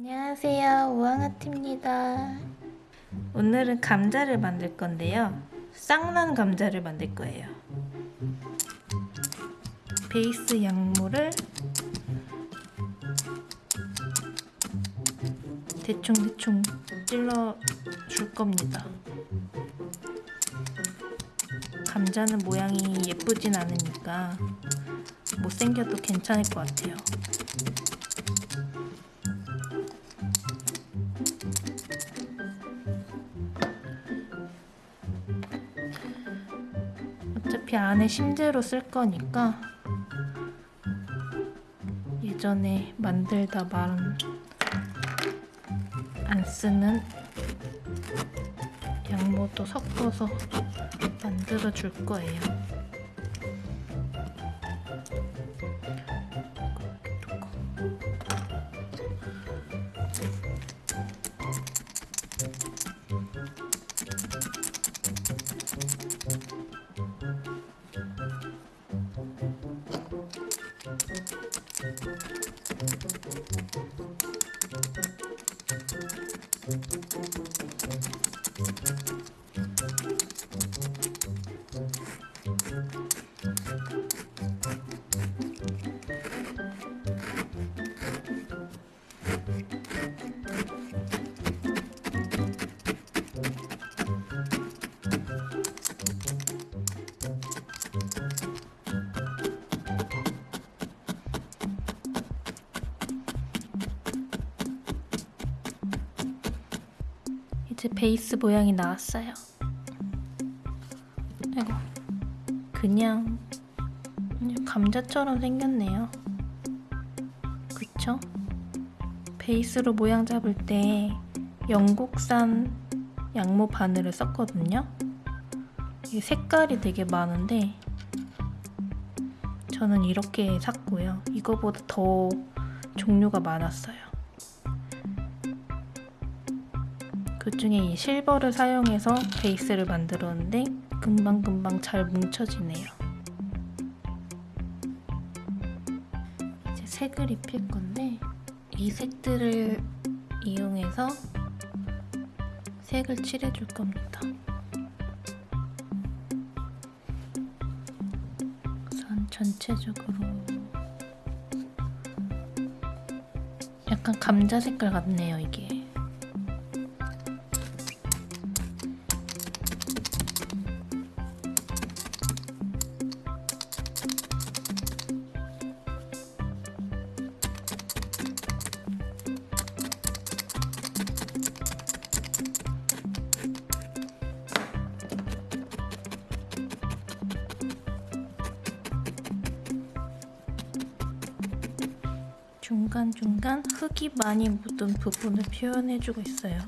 안녕하세요. 우왕아트입니다. 오늘은 감자를 만들 건데요. 쌍난 감자를 만들 거예요. 베이스 양모를 대충대충 찔러 줄 겁니다. 감자는 모양이 예쁘진 않으니까 못생겨도 괜찮을 것 같아요 어차피 안에 심재로 쓸 거니까 예전에 만들다 말은 안 쓰는 양모도 섞어서 만들어 줄 거예요. 이제 베이스 모양이 나왔어요. 아이고, 그냥, 그냥 감자처럼 생겼네요. 그쵸? 베이스로 모양 잡을 때 영국산 양모 바늘을 썼거든요. 이 색깔이 되게 많은데 저는 이렇게 샀고요. 이거보다 더 종류가 많았어요. 그 중에 이 실버를 사용해서 베이스를 만들었는데 금방금방 잘 뭉쳐지네요. 이제 색을 입힐 건데 이 색들을 이용해서 색을 칠해줄 겁니다. 우선 전체적으로 약간 감자 색깔 같네요, 이게. 중간중간 흙이 많이 묻은 부분을 표현해주고 있어요.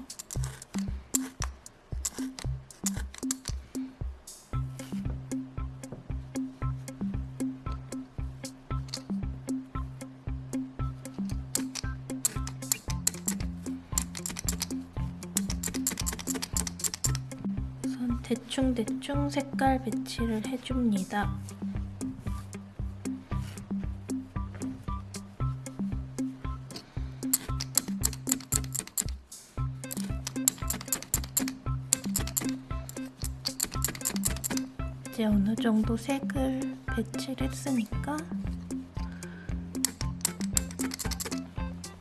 대충대충 색깔 배치를 해줍니다. 이제 어느 정도 색을 배치를 했으니까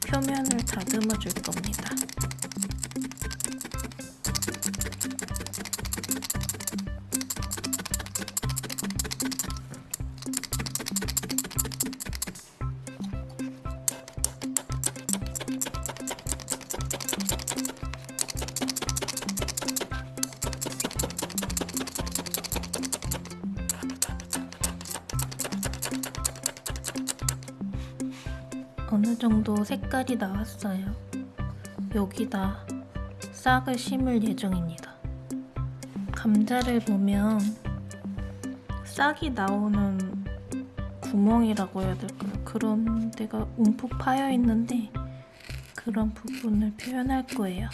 표면을 다듬어 줄 겁니다. 정도 색깔이 나왔어요. 여기다 싹을 심을 예정입니다. 감자를 보면 싹이 나오는 구멍이라고 해야 될까요? 그런 데가 움푹 파여 있는데 그런 부분을 표현할 거예요.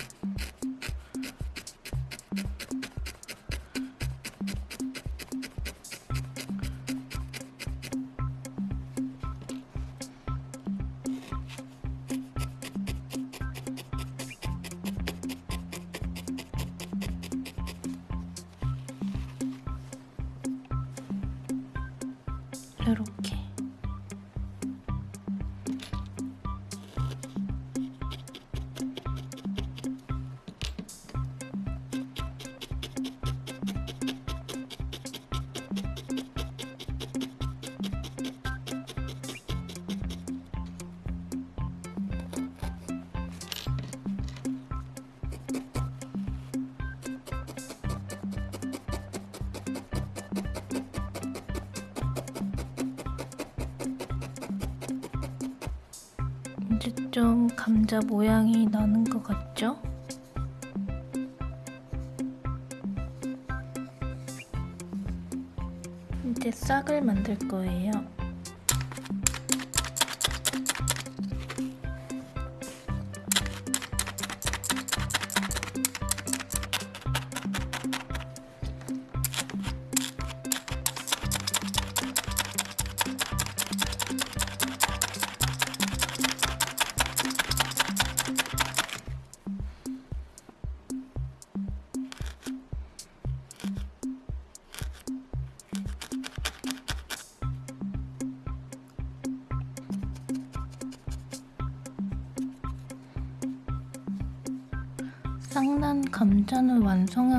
이렇게 이제 좀 감자 모양이 나는 것 같죠? 이제 싹을 만들 거예요.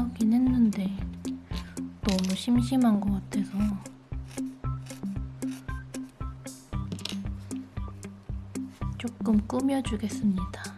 하긴 했는데 너무 심심한 것 같아서 조금 꾸며주겠습니다.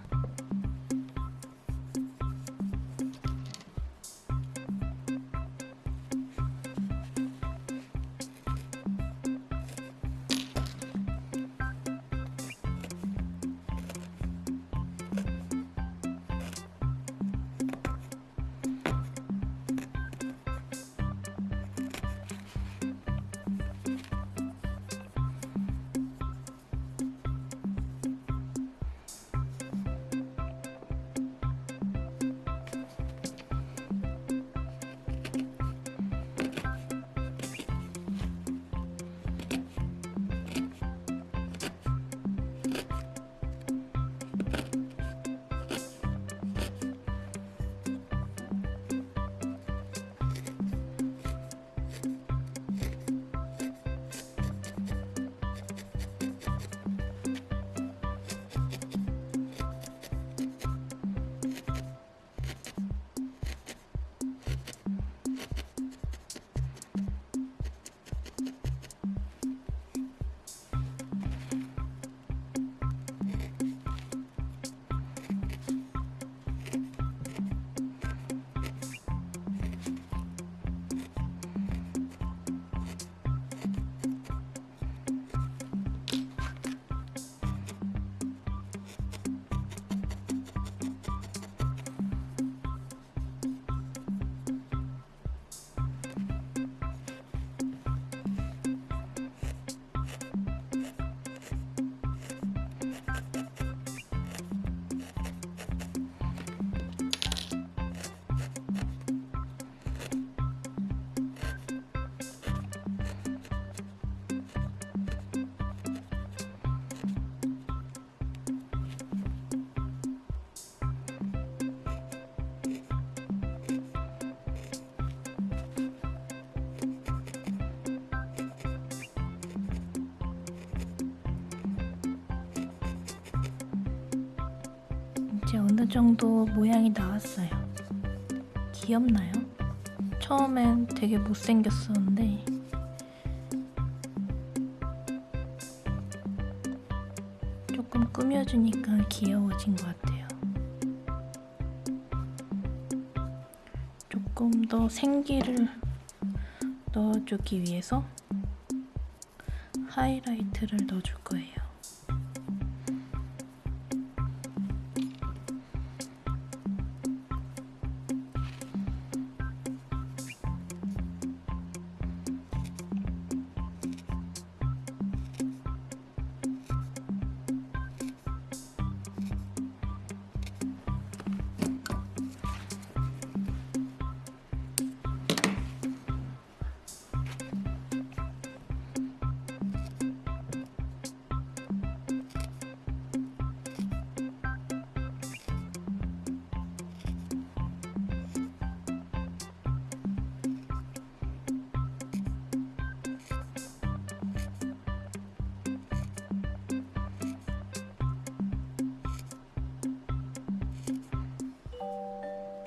이제 어느 정도 모양이 나왔어요. 귀엽나요? 처음엔 되게 못생겼었는데 조금 꾸며주니까 귀여워진 것 같아요. 조금 더 생기를 넣어주기 위해서 하이라이트를 넣어줄 거예요.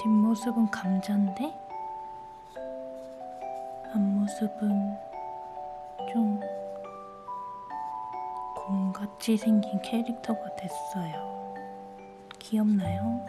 뒷모습은 감자인데 앞모습은 좀 곰같이 생긴 캐릭터가 됐어요. 귀엽나요?